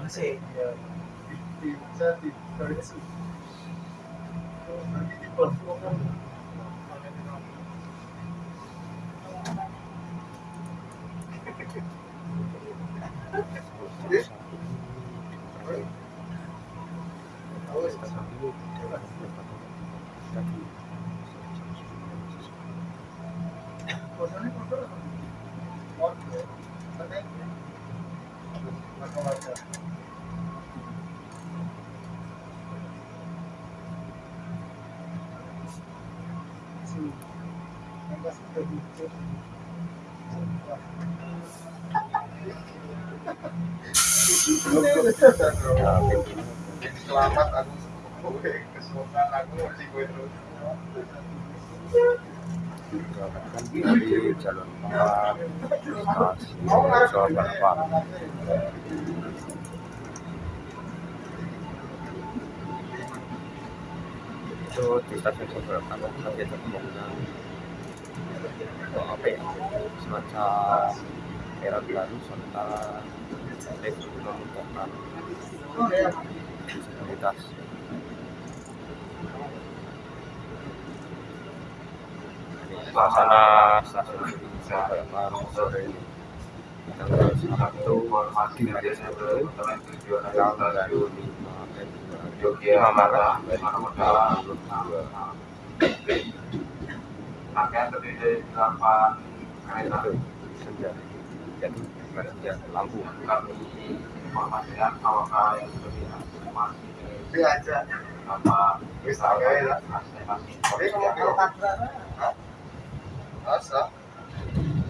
Masih ya. Bisa di. Nanti di platform aku masih gue terus. Berangkatkan dari jalur 4 stasiun Jawa Barat itu di stasiun Jawa Barat ada pembangunan apa ya semacam era baru serta lift memudahkan disabilitas suasana stasiun Barat sore ini tanggal 1 di hari Sabtu tanggal 25 5 Maret 2022 Pakaian terdiri dari delapan kereta. itu senja jadi senja lampu Kami informasikan apakah yang berpihak masih diajak apa bisa ya. Tapi kalau tabrak, masa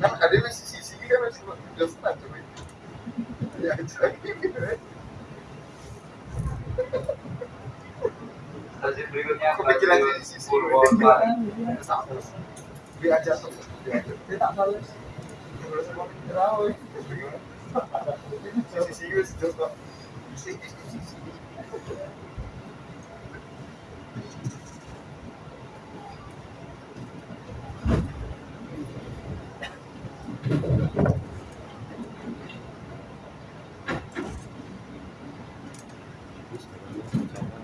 kan ada masih sisi kan masih udah senang tuh. Diajak gitu. Stasiun berikutnya Kepikiran stasiun di sisi Purwosari. diajak tuh. Diajak dia tak balas sisi gue sih kok Ini sebenarnya rencana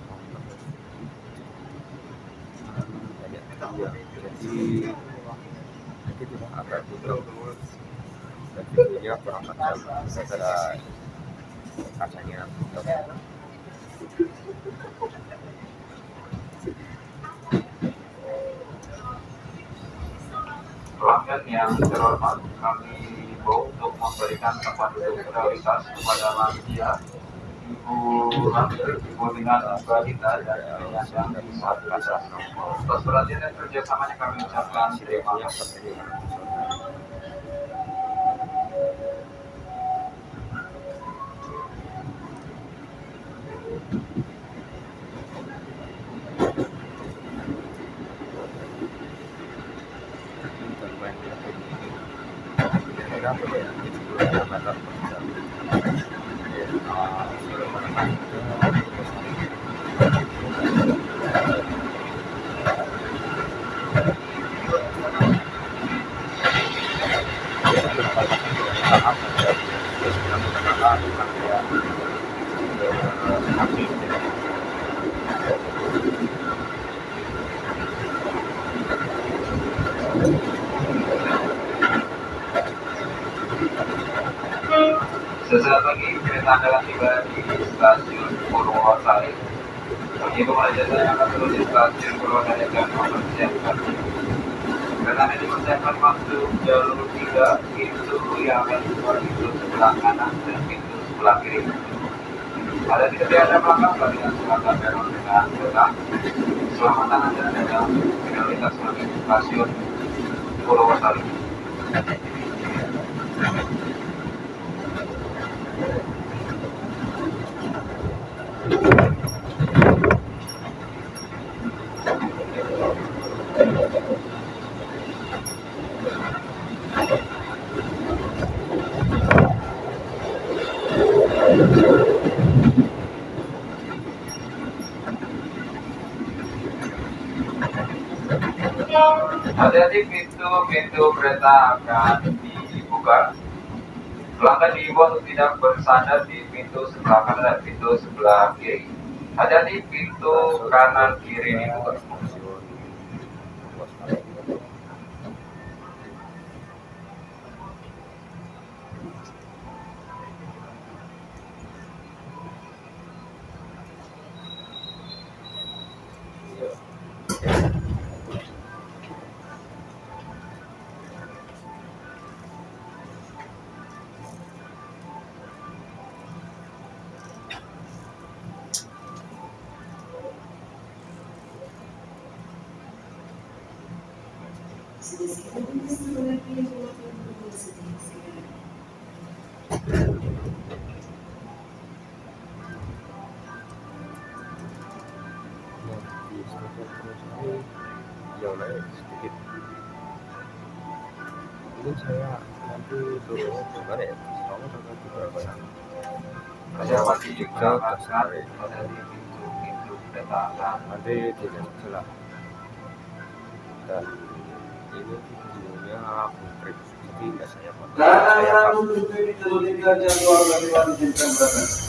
banyak iya jadi jadi tidak agak butuh dan videonya kurang tajam gara-gara butuh Pelanggan yang terhormat, kami himbau untuk memberikan tempat duduk prioritas kepada lansia, ibu ibu dengan balita, dan penyandang disabilitas. Atas perhatian dan kerjasamanya kami ucapkan terima kasih. seperti ini bermain di kira-kira apa ya 70 km per jam Ya, uh, sebelum menekan ke Purwosari. Ya, itu perbatasan dengan tahap saja. Terus dengan menggunakan bukan kayak eh, kaki gitu ya. Anda tiba di stasiun Purwosari. Begitu saya akan turun di stasiun Purwosari dan mempersiapkan kereta ini dipersiapkan masuk jalur 3 pintu yang akan keluar pintu sebelah kanan dan pintu sebelah kiri. Ada tidak ada belakang bagi yang selatan peron dengan kereta. Selamatan Anda dalam prioritas menuju stasiun Purwosari. Hati-hati pintu-pintu kereta akan dibuka. Pelanggan diimbau untuk tidak bersandar di pintu sebelah kanan dan pintu sebelah kiri. Hati-hati pintu kanan kiri dibuka. Belakang ke Sari hati-hati pintu-pintu kereta nanti tidak salah dan ini videonya aku trip jadi nggak saya foto saya pas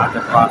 ada pas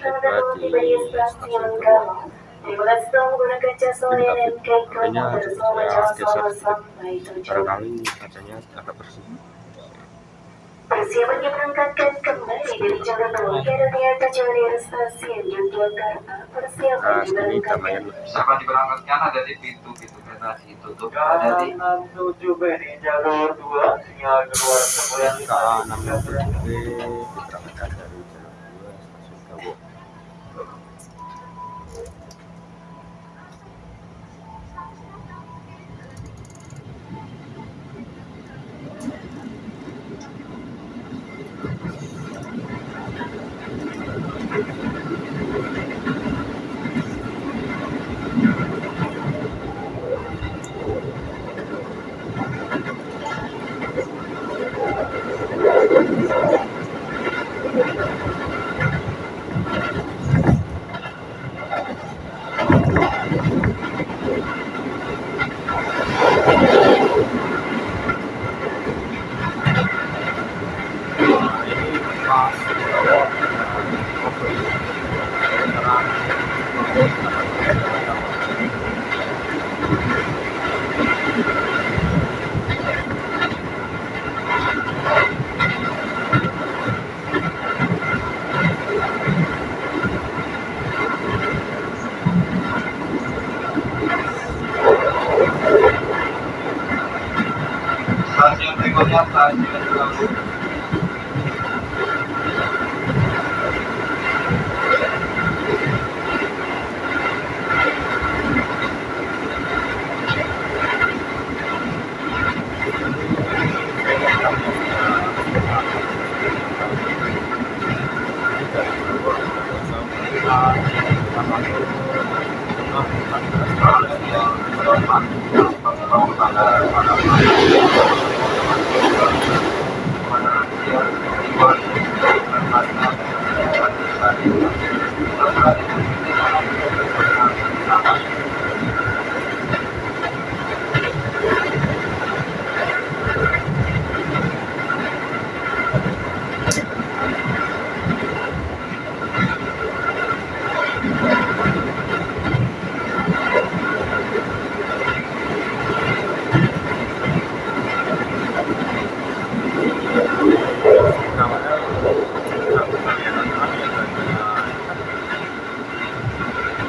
Nah, kayaknya saya geser barangkali kacanya agak bersih Persiapan diberangkatkan kembali dari Jakarta Kerunia tujuan stasiun Yogyakarta. Persiapan diberangkatkan. Persiapan diberangkatkan ada di pintu pintu kereta ditutup. Ada di tujuh B di jalur dua sinyal keluar kemudian. K enam B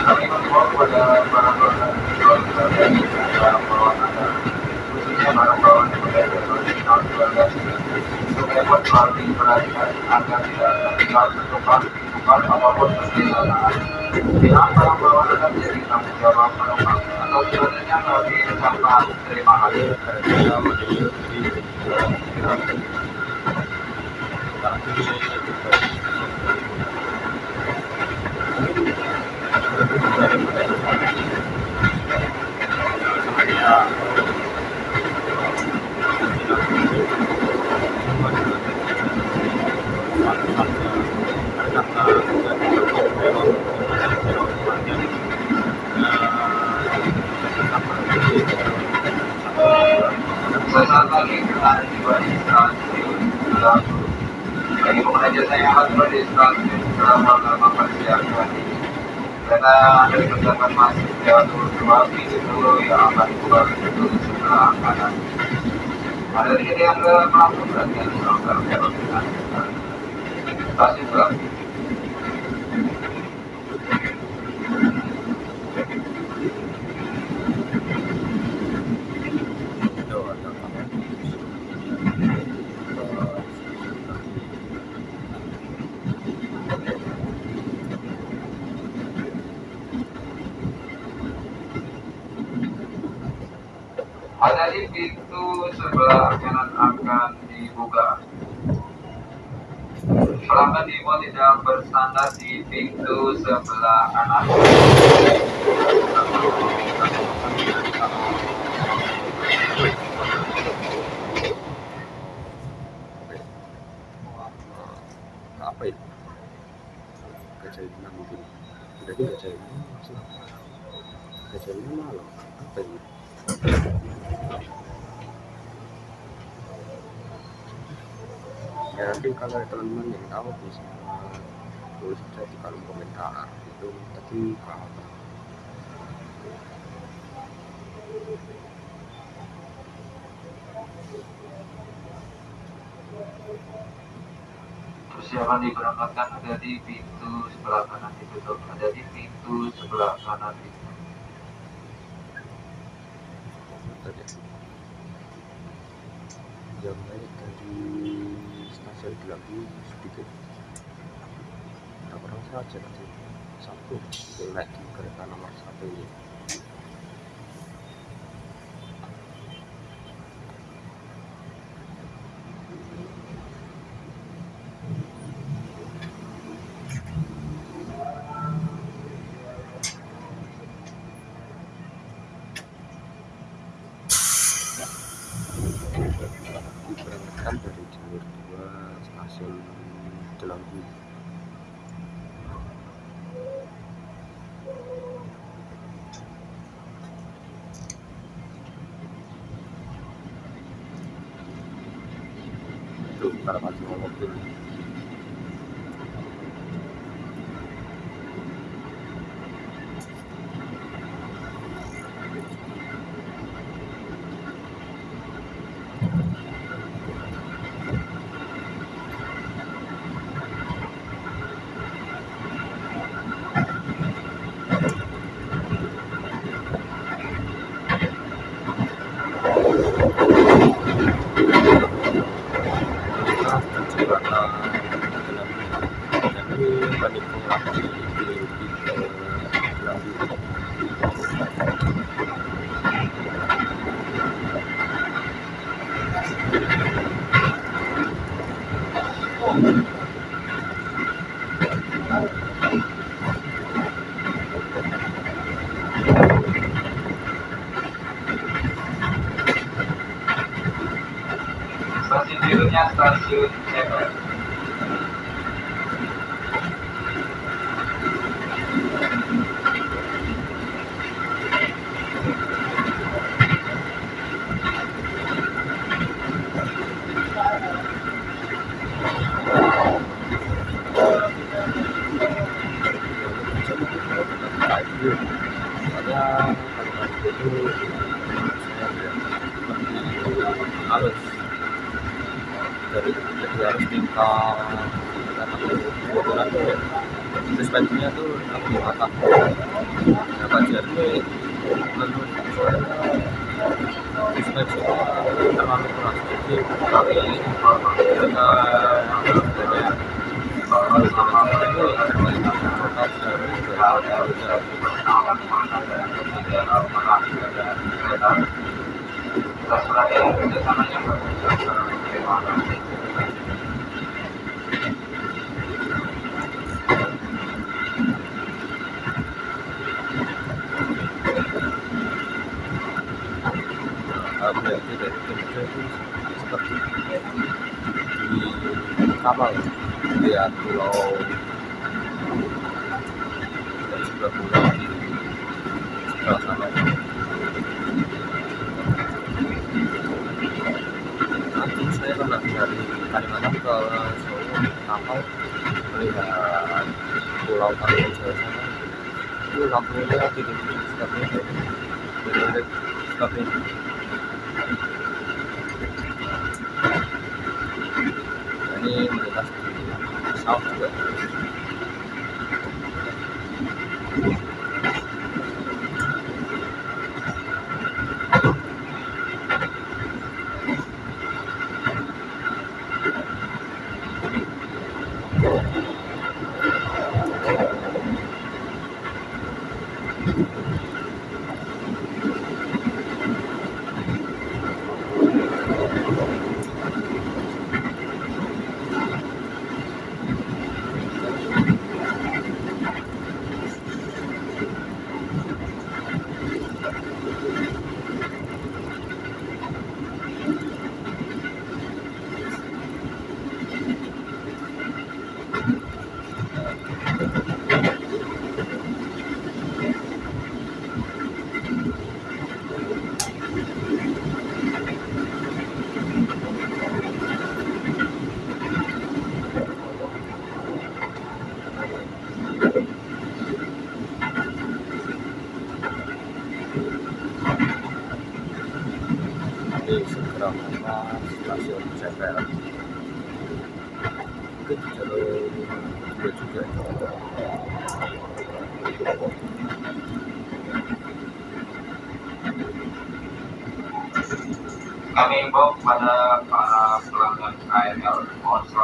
kami mengimbau kepada para pelanggan keluarga dan barang bawaan Anda, khususnya barang bawaan yang berada di tahun 12 untuk dapat selalu diperhatikan agar tidak tertinggal tertukar, tukar apa pun kesalahan. Bila barang bawaan Anda menjadi tanggung jawab penumpang atau sebenarnya lebih ucapkan terima kasih. Selamat pagi, kita tiba di stasiun Lampung. Bagi pengguna jasa yang akan tiba di stasiun Selama lama persiapan ini. Kereta Anda dipersilakan masuk ke jalur dua pintu dulu yang akan dibuka pintu Ada tiket yang ke Lampung dan yang melanggar jalur kanan. Stasiun Lampung. Ada di pintu sebelah kanan akan dibuka. Pelanggan diimbau tidak bersandar di pintu sebelah kanan. ya kalau teman-teman yang tahu bisa tulis saja di kolom komentar itu tadi apa Persiapan diberangkatkan ada di pintu sebelah kanan ditutup. Ada di pintu sebelah kanan ditutup. tadi jam naik dari stasiun Gelambi sedikit ada orang saja tadi satu di kereta nomor satu ini Berikutnya stasiun Ceper. soalnya kalau hari itu saya harus dari jadi harus minta kebetulan tuh suspensinya tuh lebih patah nah Fajar ini menurut saya suspensi terlalu keras jadi kali ini kita Atas perhatian kerjasamanya Terima kasih. berarti dari Jogja itu seperti di kapal lihat pulau dari sebelah pulau di sebelah sana nanti saya pernah dari Kalimantan ke Solo kapal melihat pulau Kalimantan Jawa sana itu lampunya titik seperti itu benar-benar seperti itu ini melintas di South juga di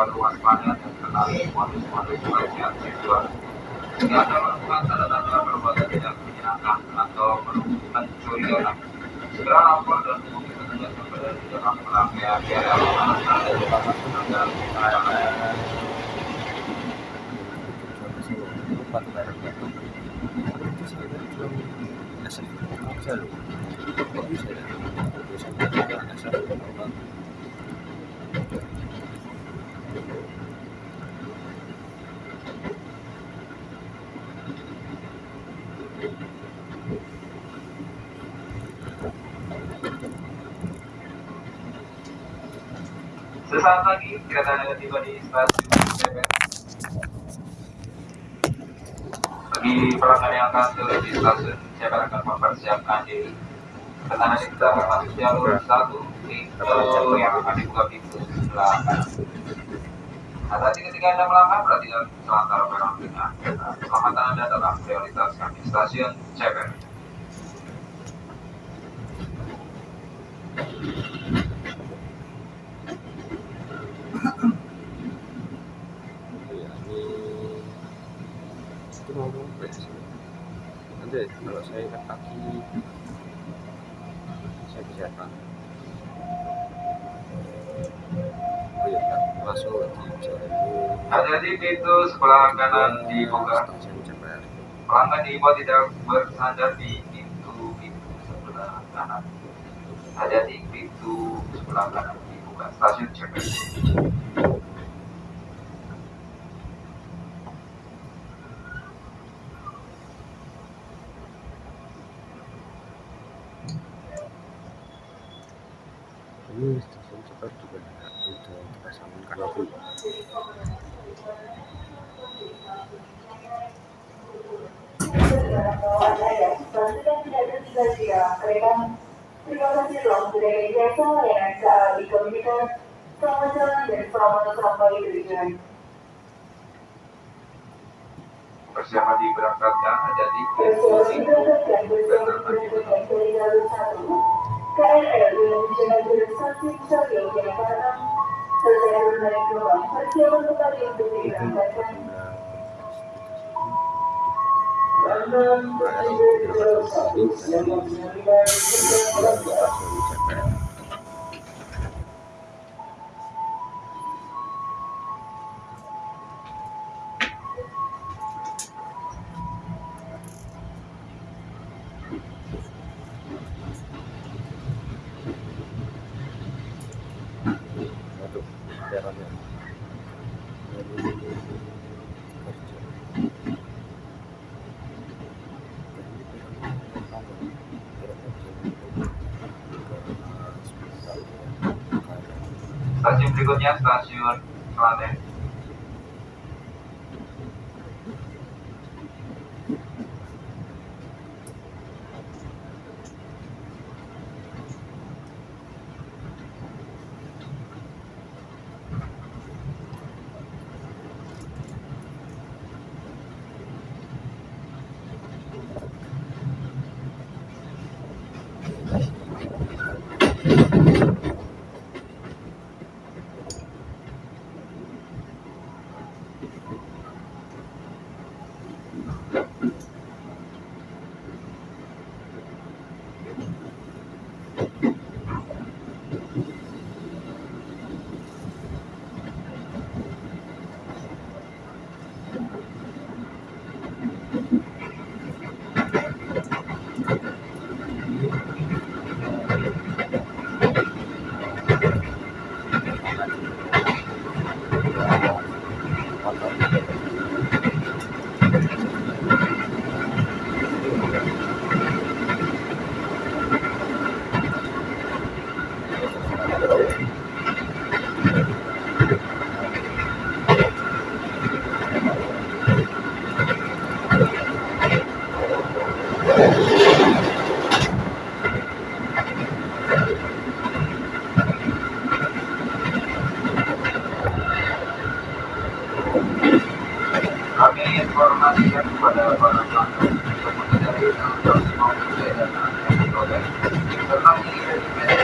mohon selalu waspada dan kenali modus-modus pelecehan seksual. Jika Anda menemukan tanda-tanda perbuatan tidak menyenangkan atau mencurigakan, segera lapor dan hubungi petugas kepada di dalam pelanggan KRL dan dapat agar KRL batu bara batu itu saya belum asal aja loh kok bisa ya bisa juga asal normal Sesaat lagi kereta akan tiba di stasiun CPR. Bagi pelanggan yang akan turun di stasiun CPR akan mempersiapkan diri. Kereta nanti kita akan masuk jalur satu pintu yang akan dibuka pintu belakang. Hati-hati ketika Anda melangkah, perhatikan selantar barang dengan keselamatan Anda dalam prioritas kami stasiun CPR. ya ini itu mau sampai sih nanti kalau saya ikat kaki saya bisa apa oh iya kan masuk jalur Hati-hati pintu sebelah kanan dibuka. Pelanggan diimbau tidak bersandar di pintu-pintu sebelah kanan. Hati-hati pintu sebelah kanan dibuka. Stasiun CPR. ini stasiun CPR juga udah dipasang kanopi Pastikan tidak tertinggal jika kereta. Terima kasih telah layanan KAI Komunitas. Selamat jalan dan diberangkatkan hati-hati pintu Persiapan dan terbagi diberangkatkan dari jalur satu. KRL stasiun CPR Waduh, berikutnya stasiun Klaten.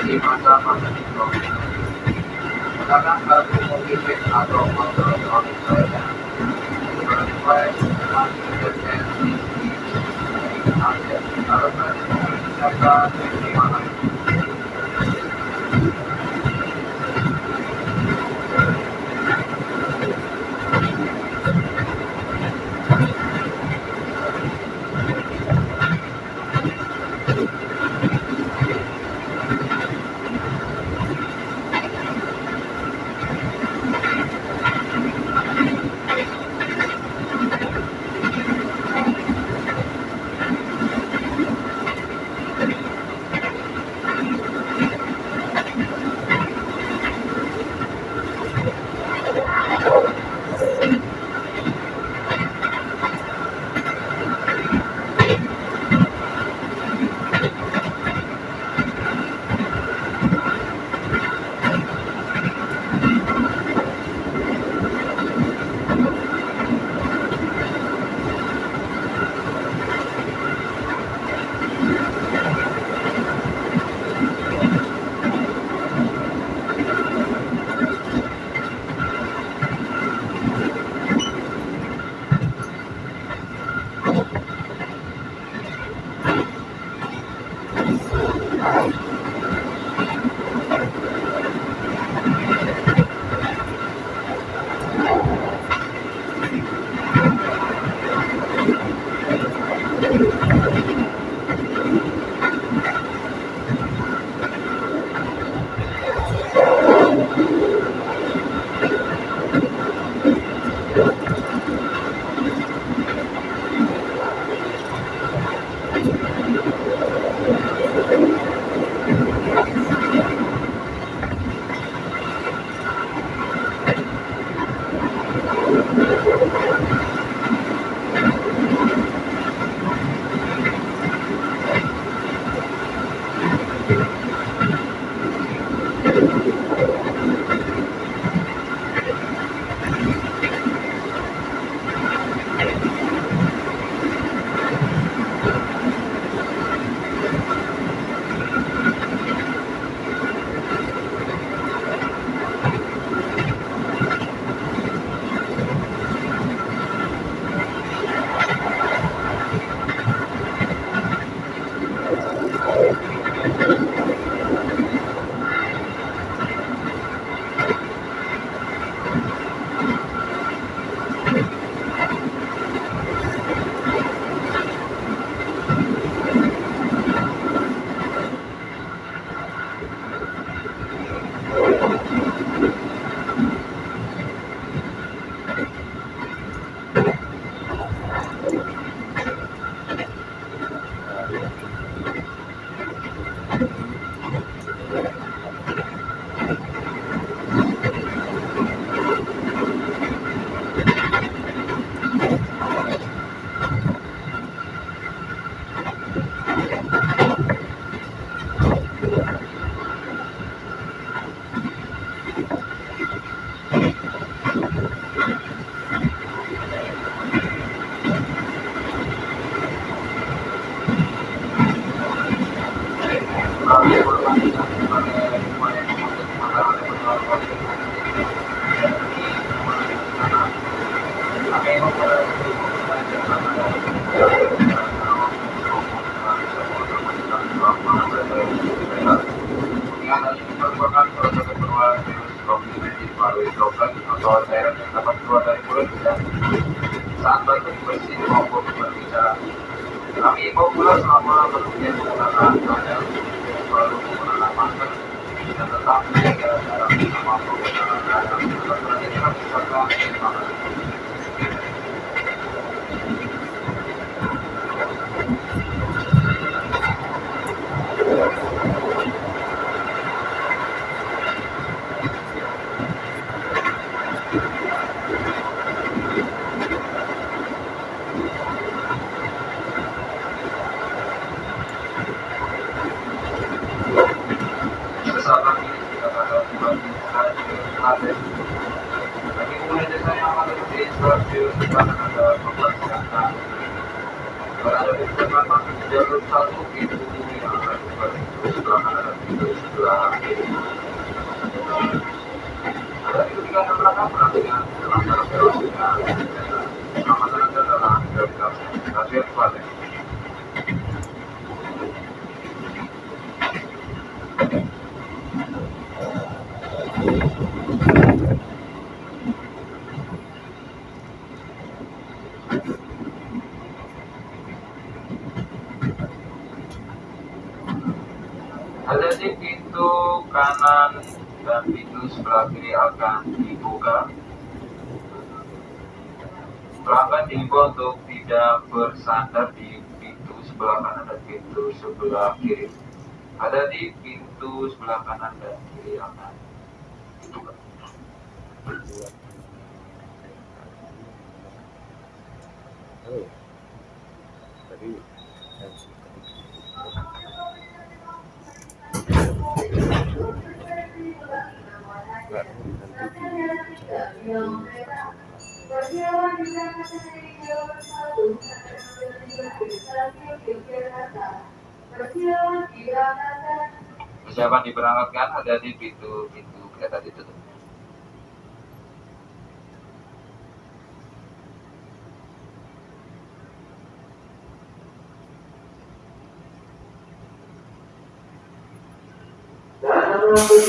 Di provinsi. Gunakan kartu motivate atau elektronik lainnya. Sesuai dengan tadi serta terima lebih sekarang ada masuk jalur satu stasiun Klaten. Ada di pintu kanan dan pintu sebelah kiri akan dibuka. Pelanggan diimbau untuk tidak bersandar di pintu sebelah kanan dan pintu sebelah kiri. Ada di pintu sebelah kanan dan kiri nanti. di Persiapan diberangkatkan ada di pintu-pintu kereta ditutup. kembali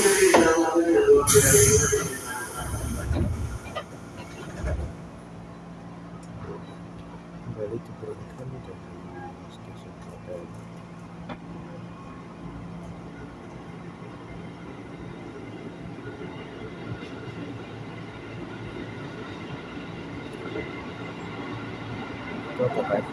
Itu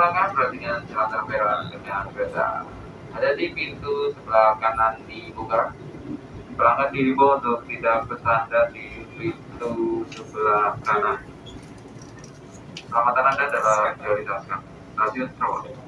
melangkah, perhatikan jalan terberat dengan kereta. Ada di pintu sebelah kanan dibuka. Pelanggan dihimbau untuk tidak bersandar di pintu sebelah kanan. Selamatan Anda adalah prioritas kami. Stasiun Rawat.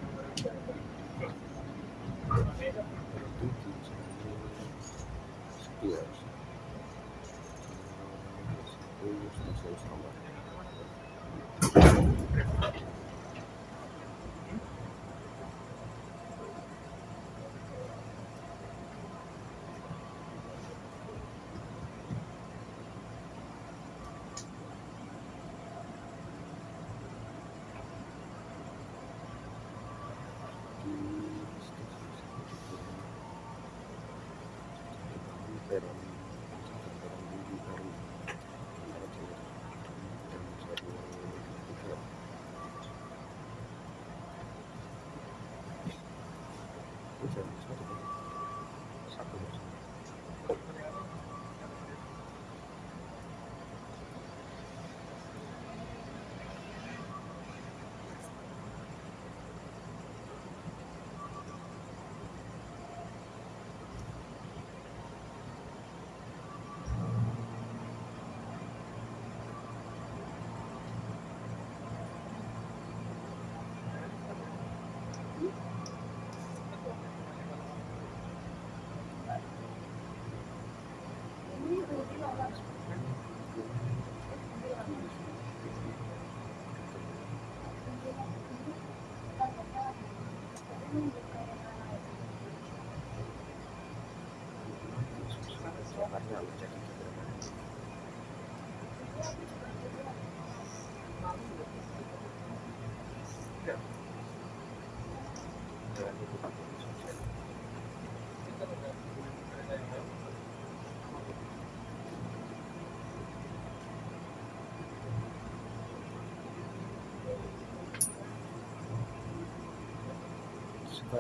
Eh,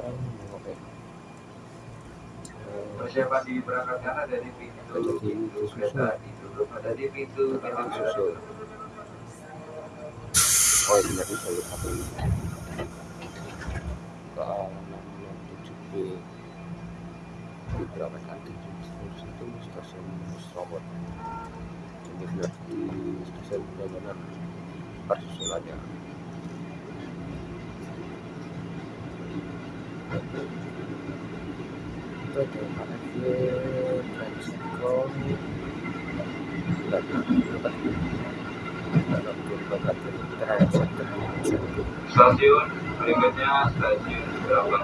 Persiapan di berangkatkan ada di pintu pintu kereta ditutup, ada di pintu pintu ditutup. oh iya itu jalur satu ini ke alaman 7B di berapa tadi itu stasiun Musrobot jadi di stasiun benar-benar persusulannya Stasiun berikutnya stasiun berapa?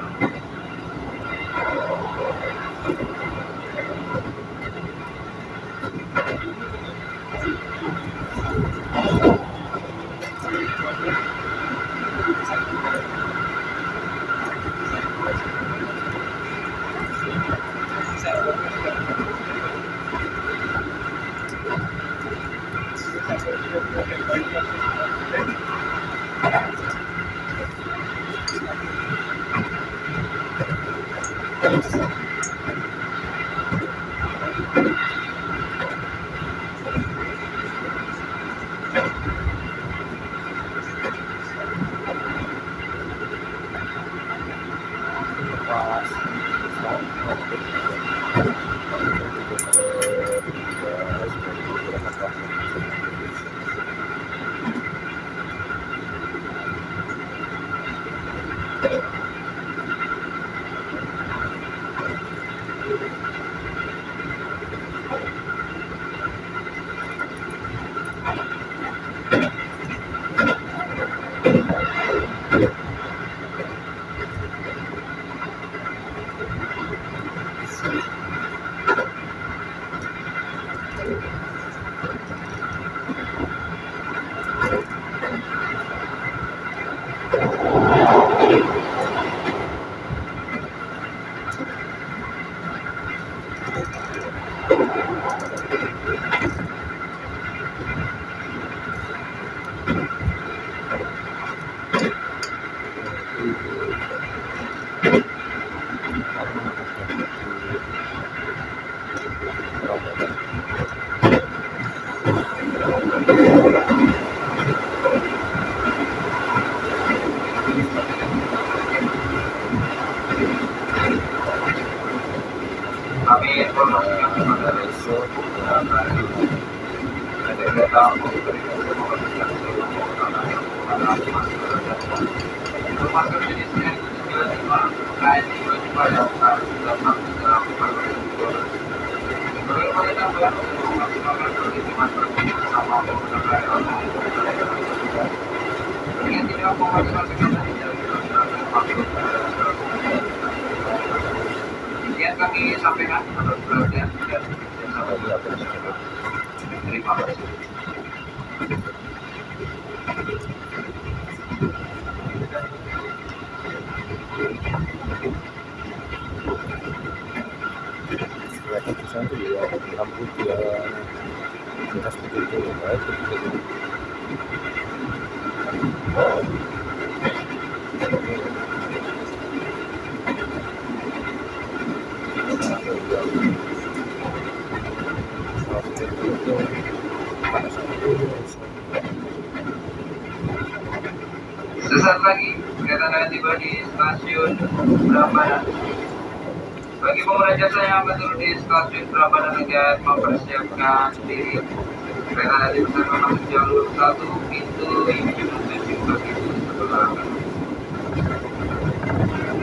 Sesaat lagi kereta akan tiba di stasiun Prambanan. Bagi pengguna jasa yang akan turun di stasiun Prambanan agar mempersiapkan diri. Kereta nanti bersama masuk jalur satu pintu ini menuju ke pintu sebelah.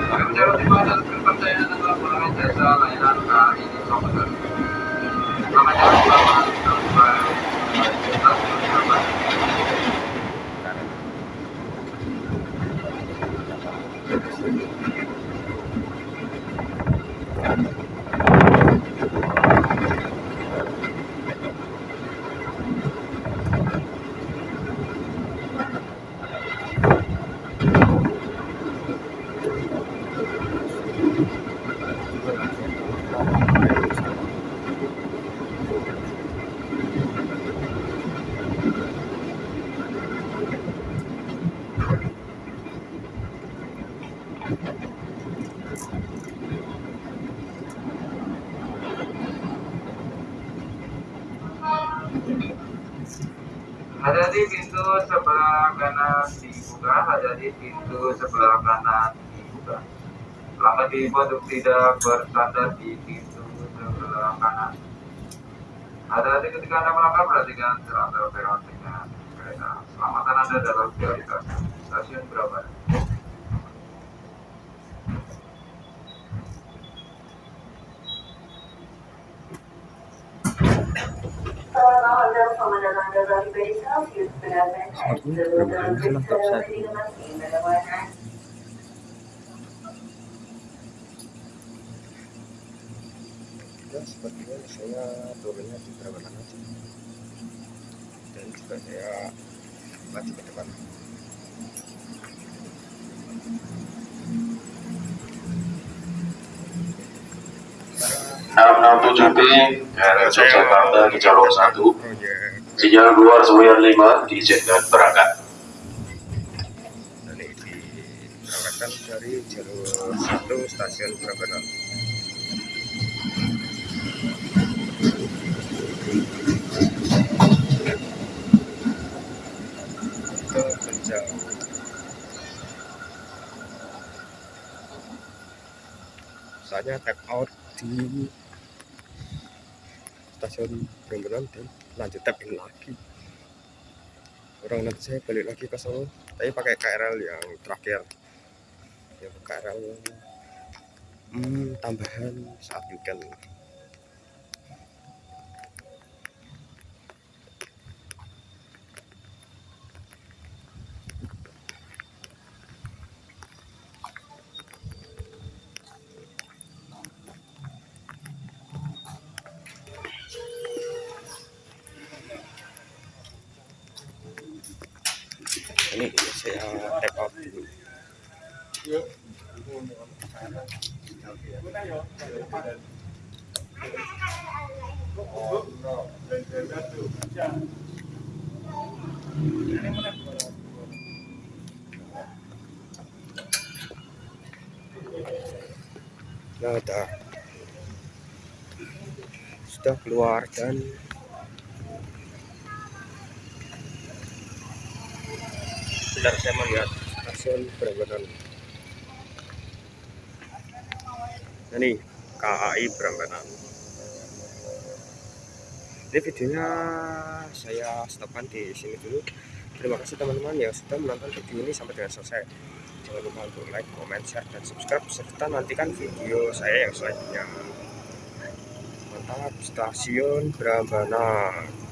Kami bicara terima dan kepercayaan adalah pengguna jasa layanan KAI di Sokoter. Selamat jalan selamat sampai di stasiun Prambanan. Hati-hati pintu sebelah kanan dibuka, hati-hati pintu sebelah kanan dibuka. Diimbau untuk tidak bersandar di pintu sebelah kanan. Hati-hati ketika Anda melangkah, perhatikan serangga peron dengan kereta. Selamatan Anda dalam prioritas. Stasiun berapa? Selamat malam, selamat datang ke Bali Bay Celsius. Benar-benar ya sepertinya saya turunnya di Brabanan aja dan juga saya maju ke depan. Enam tujuh B KRL Yogyakarta di jalur 1 proyek Sinyal keluar Semuanya 5 diizinkan berangkat. Ini diarahkan dari jalur satu stasiun Brabanan ke Penjau saya tap out di stasiun Brabanan dan lanjut tap in lagi. Orang nanti saya balik lagi ke Solo tapi pakai KRL yang terakhir. Yang KRL hmm, tambahan saat weekend dulu nah udah sudah keluar dan sebentar saya melihat stasiun Brambanan nah, ini KAI Brambanan ini videonya saya stopkan di sini dulu. Terima kasih teman-teman yang sudah menonton video ini sampai dengan selesai. Jangan lupa untuk like, comment, share, dan subscribe serta nantikan video saya yang selanjutnya. Mantap stasiun Brambanan